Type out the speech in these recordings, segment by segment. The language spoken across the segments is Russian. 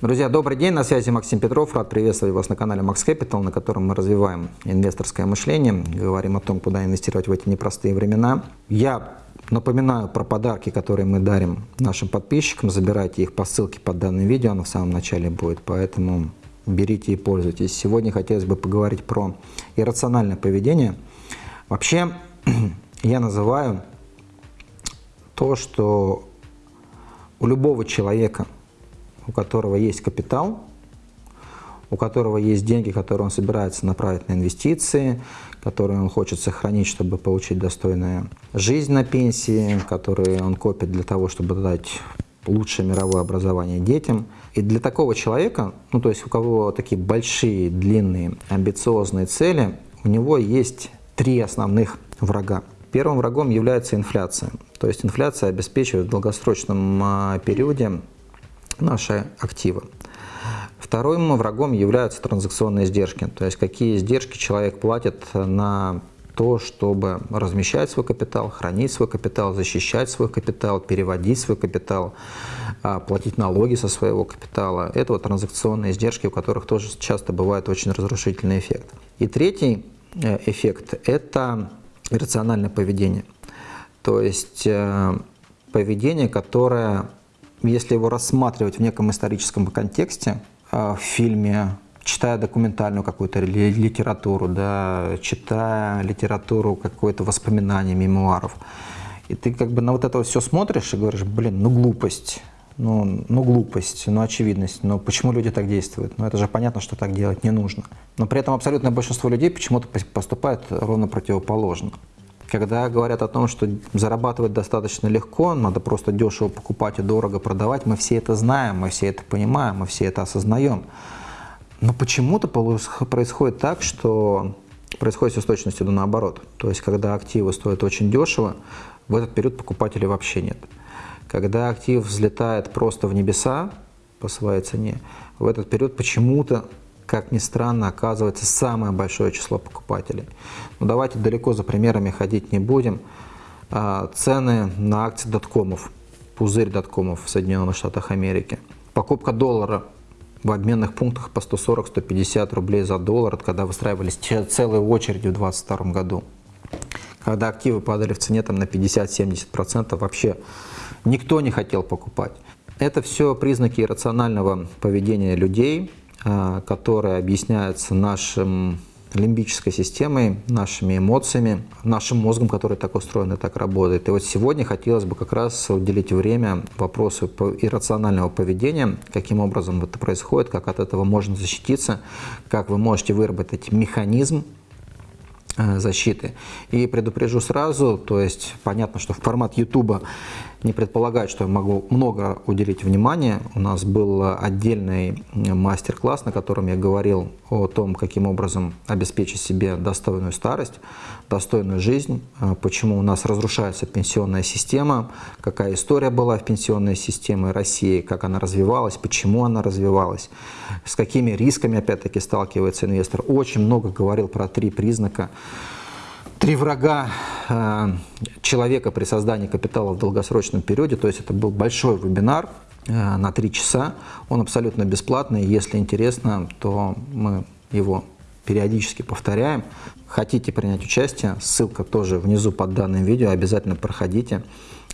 Друзья, добрый день, на связи Максим Петров. Рад приветствовать вас на канале Max Capital, на котором мы развиваем инвесторское мышление, говорим о том, куда инвестировать в эти непростые времена. Я напоминаю про подарки, которые мы дарим нашим подписчикам. Забирайте их по ссылке под данным видео, оно в самом начале будет, поэтому берите и пользуйтесь. Сегодня хотелось бы поговорить про иррациональное поведение. Вообще, я называю то, что у любого человека, у которого есть капитал, у которого есть деньги, которые он собирается направить на инвестиции, которые он хочет сохранить, чтобы получить достойную жизнь на пенсии, которые он копит для того, чтобы дать лучшее мировое образование детям. И для такого человека, ну то есть у кого такие большие, длинные, амбициозные цели, у него есть три основных врага. Первым врагом является инфляция. То есть инфляция обеспечивает в долгосрочном а, периоде наши активы. Вторым врагом являются транзакционные издержки, то есть какие издержки человек платит на то, чтобы размещать свой капитал, хранить свой капитал, защищать свой капитал, переводить свой капитал, а, платить налоги со своего капитала. Это вот транзакционные издержки, у которых тоже часто бывает очень разрушительный эффект. И третий э, эффект – это рациональное поведение. То есть э, поведение, которое, если его рассматривать в неком историческом контексте, э, в фильме, читая документальную какую-то литературу, да, читая литературу, какое-то воспоминание, мемуаров, и ты как бы на вот это все смотришь и говоришь, блин, ну глупость, ну, ну глупость, ну очевидность, но почему люди так действуют? Ну это же понятно, что так делать не нужно. Но при этом абсолютное большинство людей почему-то поступает ровно противоположно. Когда говорят о том, что зарабатывать достаточно легко, надо просто дешево покупать и дорого продавать, мы все это знаем, мы все это понимаем, мы все это осознаем. Но почему-то происходит так, что происходит все с точностью до наоборот. То есть, когда активы стоят очень дешево, в этот период покупателей вообще нет. Когда актив взлетает просто в небеса по своей цене, в этот период почему-то как ни странно, оказывается самое большое число покупателей. Но давайте далеко за примерами ходить не будем. А, цены на акции доткомов, пузырь доткомов в Соединенных Штатах Америки. Покупка доллара в обменных пунктах по 140-150 рублей за доллар, когда выстраивались целые очереди в 2022 году. Когда активы падали в цене там, на 50-70%, вообще никто не хотел покупать. Это все признаки иррационального поведения людей, которая объясняется нашим лимбической системой, нашими эмоциями, нашим мозгом, который так устроен и так работает. И вот сегодня хотелось бы как раз уделить время вопросу иррационального поведения, каким образом это происходит, как от этого можно защититься, как вы можете выработать механизм Э, защиты. И предупрежу сразу, то есть понятно, что в формат YouTube не предполагает, что я могу много уделить внимания. У нас был отдельный мастер-класс, на котором я говорил о том, каким образом обеспечить себе достойную старость, достойную жизнь, э, почему у нас разрушается пенсионная система, какая история была в пенсионной системе России, как она развивалась, почему она развивалась, с какими рисками опять-таки сталкивается инвестор. Очень много говорил про три признака Три врага э, человека при создании капитала в долгосрочном периоде, то есть это был большой вебинар э, на три часа, он абсолютно бесплатный, если интересно, то мы его периодически повторяем. Хотите принять участие, ссылка тоже внизу под данным видео, обязательно проходите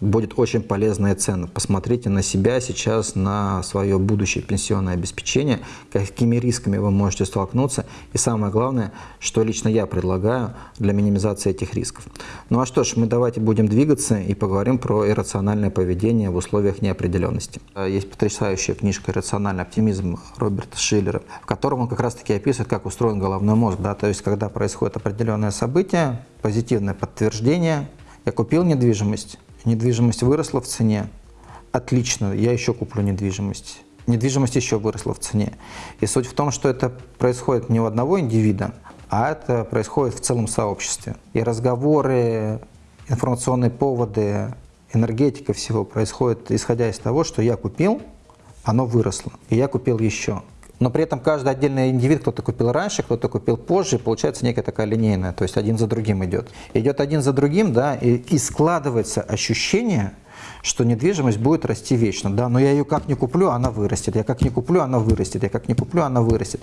будет очень полезно и ценно. Посмотрите на себя сейчас, на свое будущее пенсионное обеспечение, какими рисками вы можете столкнуться и самое главное, что лично я предлагаю для минимизации этих рисков. Ну а что ж, мы давайте будем двигаться и поговорим про иррациональное поведение в условиях неопределенности. Есть потрясающая книжка «Иррациональный оптимизм» Роберта Шиллера, в котором он как раз таки описывает, как устроен головной мозг. Да? То есть, когда происходит определенное событие, позитивное подтверждение, я купил недвижимость, недвижимость выросла в цене, отлично, я еще куплю недвижимость. Недвижимость еще выросла в цене. И суть в том, что это происходит не у одного индивида, а это происходит в целом сообществе. И разговоры, информационные поводы, энергетика всего происходит, исходя из того, что я купил, оно выросло, и я купил еще. Но при этом каждый отдельный индивид, кто-то купил раньше, кто-то купил позже, получается некая такая линейная, то есть один за другим идет. Идет один за другим, да, и, и складывается ощущение, что недвижимость будет расти вечно, да, но я ее как не куплю, она вырастет, я как не куплю, она вырастет, я как не куплю, она вырастет.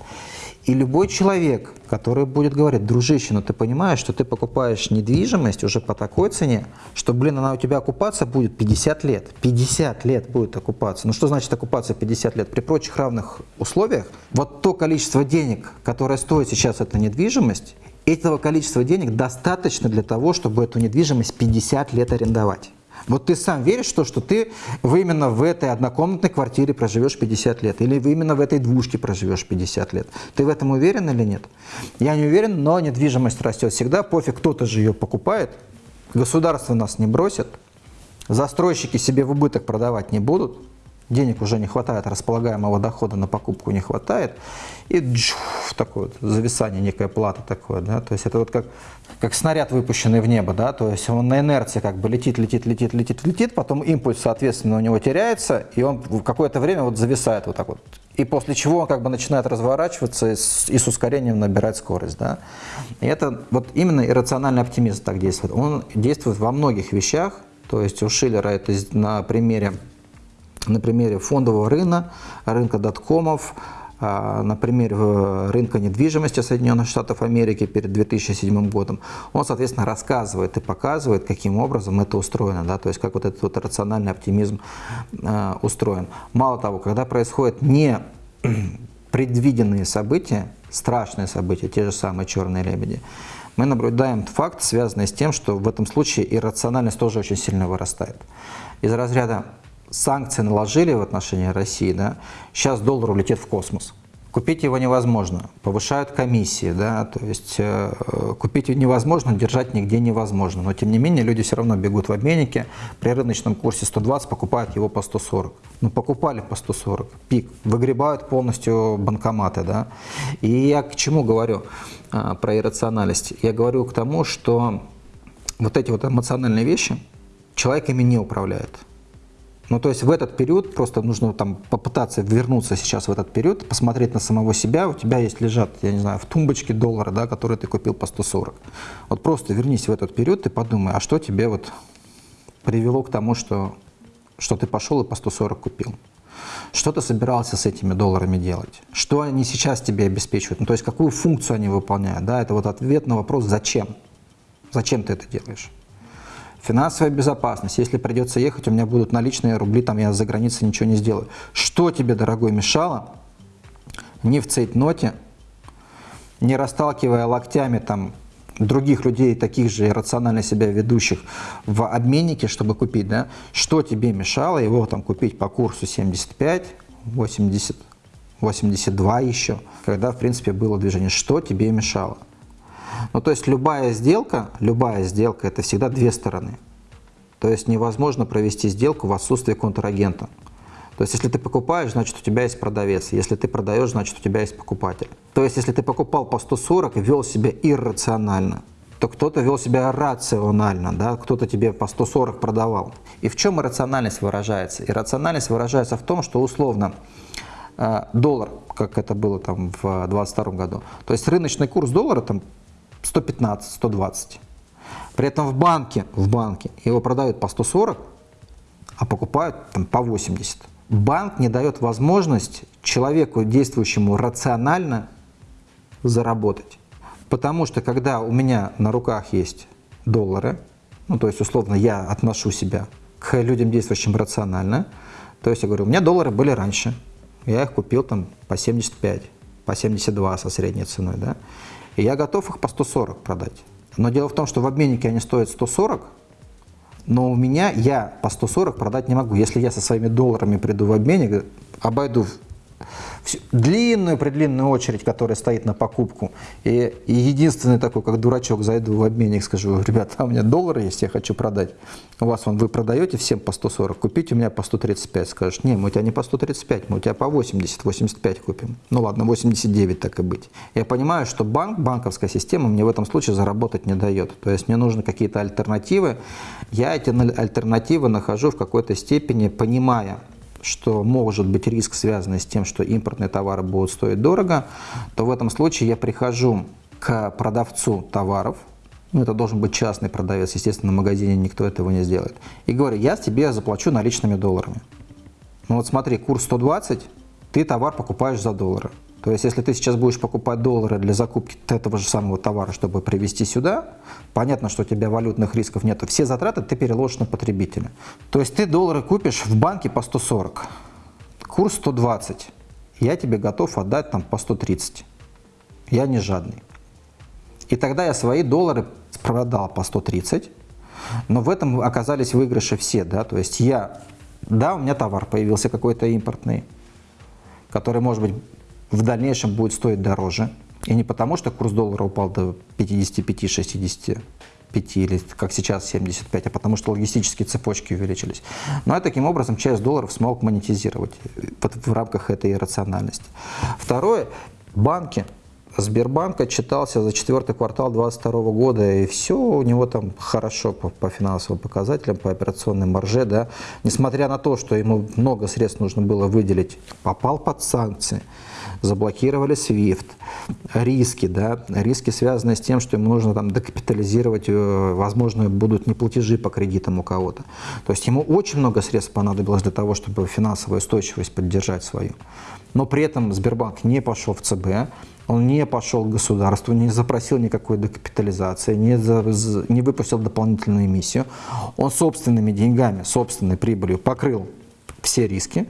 И любой человек, который будет говорить, дружище, ну ты понимаешь, что ты покупаешь недвижимость уже по такой цене, что, блин, она у тебя окупаться будет 50 лет, 50 лет будет окупаться. Ну что значит окупаться 50 лет? При прочих равных условиях, вот то количество денег, которое стоит сейчас эта недвижимость, этого количества денег достаточно для того, чтобы эту недвижимость 50 лет арендовать. Вот ты сам веришь то, что ты вы именно в этой однокомнатной квартире проживешь 50 лет, или вы именно в этой двушке проживешь 50 лет. Ты в этом уверен или нет? Я не уверен, но недвижимость растет всегда, пофиг, кто-то же ее покупает, государство нас не бросит, застройщики себе в убыток продавать не будут, денег уже не хватает, располагаемого дохода на покупку не хватает, и джуф, такое вот зависание, некая плата такое, да, то есть это вот как, как снаряд, выпущенный в небо, да, то есть он на инерции как бы летит, летит, летит, летит, летит, потом импульс, соответственно, у него теряется, и он в какое-то время вот зависает вот так вот, и после чего он как бы начинает разворачиваться и с, и с ускорением набирать скорость, да, и это вот именно иррациональный оптимизм так действует, он действует во многих вещах, то есть у Шиллера это на примере на примере фондового рынка, рынка доткомов, а, на примере э, рынка недвижимости Соединенных Штатов Америки перед 2007 годом, он, соответственно, рассказывает и показывает, каким образом это устроено, да, то есть как вот этот вот рациональный оптимизм э, устроен. Мало того, когда происходят не предвиденные события, страшные события, те же самые черные лебеди, мы наблюдаем факт, связанный с тем, что в этом случае иррациональность тоже очень сильно вырастает. Из разряда санкции наложили в отношении России, да, сейчас доллар улетит в космос. Купить его невозможно, повышают комиссии, да, то есть э, купить невозможно, держать нигде невозможно. Но тем не менее люди все равно бегут в обменнике, при рыночном курсе 120 покупают его по 140. Ну покупали по 140, пик, выгребают полностью банкоматы. Да. И я к чему говорю э, про иррациональность? Я говорю к тому, что вот эти вот эмоциональные вещи человеками не управляют. Ну, то есть в этот период просто нужно там попытаться вернуться сейчас в этот период, посмотреть на самого себя. У тебя есть лежат, я не знаю, в тумбочке доллары, да, которые ты купил по 140. Вот просто вернись в этот период и подумай, а что тебе вот привело к тому, что, что ты пошел и по 140 купил? Что ты собирался с этими долларами делать? Что они сейчас тебе обеспечивают? Ну, то есть какую функцию они выполняют? Да, это вот ответ на вопрос «Зачем?» Зачем ты это делаешь? Финансовая безопасность. Если придется ехать, у меня будут наличные рубли, там я за границей ничего не сделаю. Что тебе, дорогой, мешало не в цейтноте, не расталкивая локтями там других людей, таких же рационально себя ведущих в обменнике, чтобы купить, да, что тебе мешало его там купить по курсу 75, 80, 82 еще, когда, в принципе, было движение, что тебе мешало? Ну, то есть любая сделка, любая сделка – это всегда две стороны. То есть невозможно провести сделку в отсутствии контрагента. То есть если ты покупаешь, значит у тебя есть продавец. Если ты продаешь, значит у тебя есть покупатель. То есть если ты покупал по 140 и вел себя иррационально, то кто-то вел себя рационально, да? кто-то тебе по 140 продавал. И в чем иррациональность выражается? Иррациональность выражается в том, что условно э, доллар, как это было там в 2022 году, то есть рыночный курс доллара там 115, 120. При этом в банке, в банке его продают по 140, а покупают там, по 80. Банк не дает возможность человеку, действующему рационально, заработать. Потому что когда у меня на руках есть доллары, ну то есть условно я отношу себя к людям, действующим рационально, то есть я говорю, у меня доллары были раньше, я их купил там по 75, по 72 со средней ценой, да, и я готов их по 140 продать. Но дело в том, что в обменнике они стоят 140, но у меня я по 140 продать не могу. Если я со своими долларами приду в обменник, обойду длинную предлинную очередь, которая стоит на покупку. И, и единственный такой, как дурачок, зайду в обменник, скажу, ребята, а у меня доллары есть, я хочу продать. У вас вон, вы продаете всем по 140, купите у меня по 135. Скажешь, не, мы у тебя не по 135, мы у тебя по 80, 85 купим. Ну ладно, 89 так и быть. Я понимаю, что банк, банковская система мне в этом случае заработать не дает. То есть мне нужны какие-то альтернативы. Я эти альтернативы нахожу в какой-то степени, понимая, что может быть риск, связанный с тем, что импортные товары будут стоить дорого, то в этом случае я прихожу к продавцу товаров, ну, это должен быть частный продавец, естественно, в магазине никто этого не сделает, и говорю, я тебе заплачу наличными долларами. Ну вот смотри, курс 120, ты товар покупаешь за доллары. То есть, если ты сейчас будешь покупать доллары для закупки этого же самого товара, чтобы привезти сюда, понятно, что у тебя валютных рисков нет. Все затраты ты переложишь на потребителя. То есть, ты доллары купишь в банке по 140, курс 120, я тебе готов отдать там по 130. Я не жадный. И тогда я свои доллары продал по 130, но в этом оказались выигрыши все, да, то есть я, да, у меня товар появился какой-то импортный, который, может быть, в дальнейшем будет стоить дороже. И не потому, что курс доллара упал до 55-65 или как сейчас 75, а потому что логистические цепочки увеличились. Но я таким образом часть долларов смог монетизировать в рамках этой рациональности. Второе, банки. Сбербанк отчитался за четвертый квартал 2022 года, и все у него там хорошо по, по финансовым показателям, по операционной марже, да, несмотря на то, что ему много средств нужно было выделить, попал под санкции заблокировали SWIFT, риски, да, риски связаны с тем, что ему нужно там докапитализировать, э, возможно, будут неплатежи по кредитам у кого-то. То есть ему очень много средств понадобилось для того, чтобы финансовую устойчивость поддержать свою. Но при этом Сбербанк не пошел в ЦБ, он не пошел к государству, не запросил никакой докапитализации, не, за, не выпустил дополнительную эмиссию. Он собственными деньгами, собственной прибылью покрыл все риски,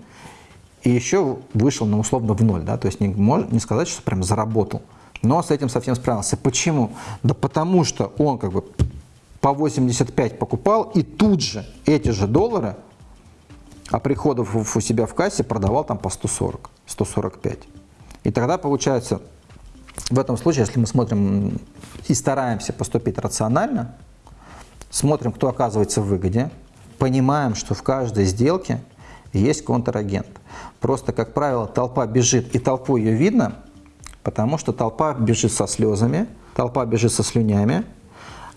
и еще вышел на условно в ноль, да, то есть не, не сказать, что прям заработал, но с этим совсем справился. Почему? Да потому что он как бы по 85 покупал и тут же эти же доллары, а приходов у себя в кассе продавал там по 140, 145. И тогда получается, в этом случае, если мы смотрим и стараемся поступить рационально, смотрим, кто оказывается в выгоде, понимаем, что в каждой сделке есть контрагент. Просто, как правило, толпа бежит, и толпу ее видно, потому что толпа бежит со слезами, толпа бежит со слюнями,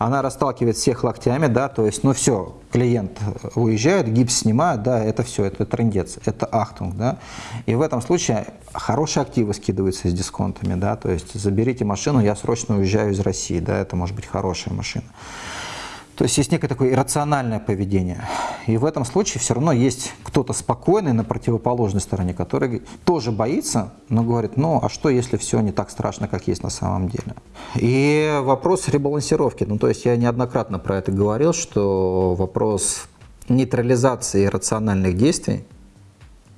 она расталкивает всех локтями, да, то есть, ну все, клиент уезжает, гипс снимает, да, это все, это трендец, это ахтунг, да, и в этом случае хорошие активы скидываются с дисконтами, да, то есть заберите машину, я срочно уезжаю из России, да, это может быть хорошая машина. То есть есть некое такое иррациональное поведение. И в этом случае все равно есть кто-то спокойный на противоположной стороне, который тоже боится, но говорит, ну а что, если все не так страшно, как есть на самом деле. И вопрос ребалансировки. Ну то есть я неоднократно про это говорил, что вопрос нейтрализации рациональных действий,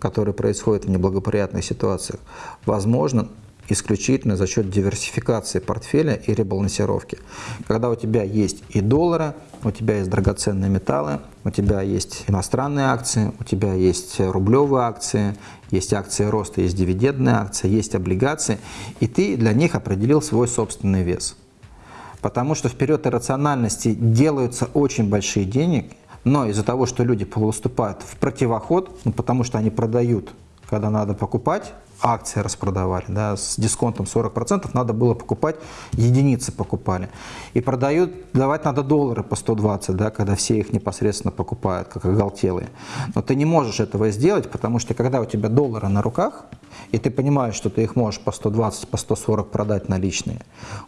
которые происходят в неблагоприятных ситуациях, возможно исключительно за счет диверсификации портфеля и ребалансировки. Когда у тебя есть и доллары, у тебя есть драгоценные металлы, у тебя есть иностранные акции, у тебя есть рублевые акции, есть акции роста, есть дивидендные акции, есть облигации, и ты для них определил свой собственный вес. Потому что в период иррациональности делаются очень большие деньги, но из-за того, что люди выступают в противоход, ну, потому что они продают, когда надо покупать, акции распродавали, да, с дисконтом 40%, надо было покупать, единицы покупали. И продают, давать надо доллары по 120, да, когда все их непосредственно покупают, как оголтелые. Но ты не можешь этого сделать, потому что когда у тебя доллары на руках, и ты понимаешь, что ты их можешь по 120, по 140 продать наличные,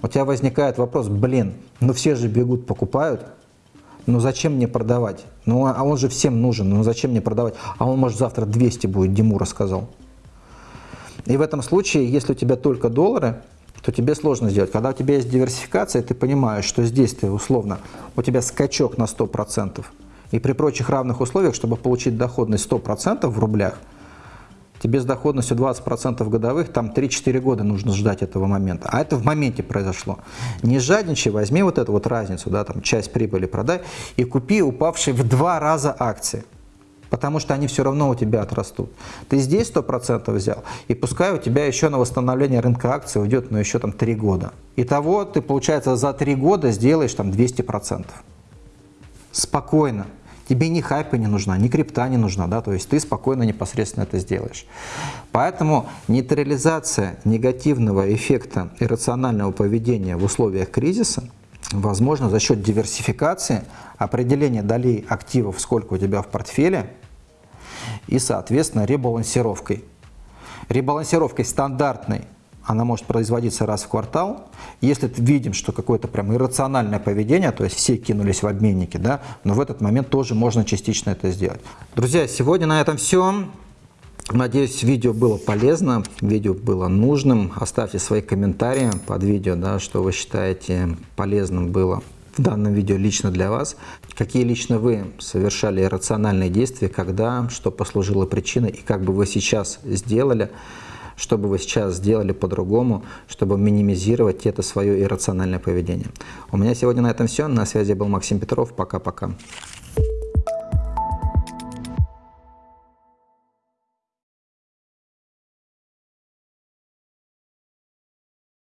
у тебя возникает вопрос, блин, ну все же бегут, покупают, ну зачем мне продавать? Ну а он же всем нужен, ну зачем мне продавать? А он может завтра 200 будет, Диму рассказал. И в этом случае, если у тебя только доллары, то тебе сложно сделать. Когда у тебя есть диверсификация, ты понимаешь, что здесь ты условно, у тебя скачок на 100%. И при прочих равных условиях, чтобы получить доходность 100% в рублях, тебе с доходностью 20% годовых, там 3-4 года нужно ждать этого момента. А это в моменте произошло. Не жадничай, возьми вот эту вот разницу, да, там часть прибыли продай и купи упавшие в два раза акции потому что они все равно у тебя отрастут. Ты здесь 100% взял, и пускай у тебя еще на восстановление рынка акций уйдет ну, еще там 3 года. Итого ты, получается, за 3 года сделаешь там 200%. Спокойно. Тебе ни хайпа не нужна, ни крипта не нужна, да, то есть ты спокойно, непосредственно это сделаешь. Поэтому нейтрализация негативного эффекта иррационального поведения в условиях кризиса возможно за счет диверсификации, определения долей активов, сколько у тебя в портфеле, и, соответственно, ребалансировкой. Ребалансировкой стандартной она может производиться раз в квартал. Если видим, что какое-то прям иррациональное поведение, то есть все кинулись в обменники, да, но в этот момент тоже можно частично это сделать. Друзья, сегодня на этом все. Надеюсь, видео было полезно, видео было нужным. Оставьте свои комментарии под видео, да, что вы считаете полезным было в данном видео лично для вас. Какие лично вы совершали рациональные действия, когда, что послужило причиной и как бы вы сейчас сделали, что бы вы сейчас сделали по-другому, чтобы минимизировать это свое иррациональное поведение. У меня сегодня на этом все. На связи был Максим Петров. Пока-пока.